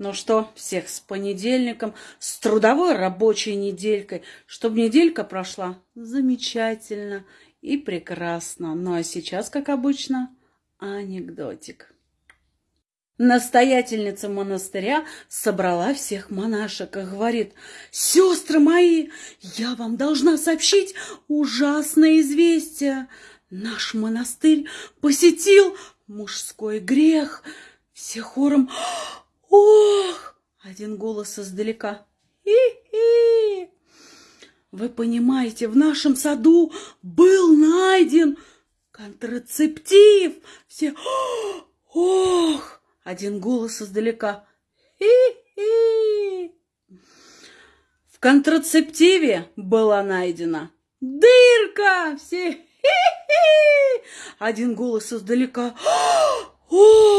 Ну что, всех с понедельником, с трудовой рабочей неделькой, чтобы неделька прошла замечательно и прекрасно. Ну а сейчас, как обычно, анекдотик. Настоятельница монастыря собрала всех монашек и говорит, «Сестры мои, я вам должна сообщить ужасное известие. Наш монастырь посетил мужской грех». Все хором Ох! Один голос издалека. Хи-хи! Вы понимаете, в нашем саду был найден контрацептив. Все ох! Один голос издалека. Хи-хи! В контрацептиве была найдена дырка. Все хи-хи! Один голос издалека. Ох!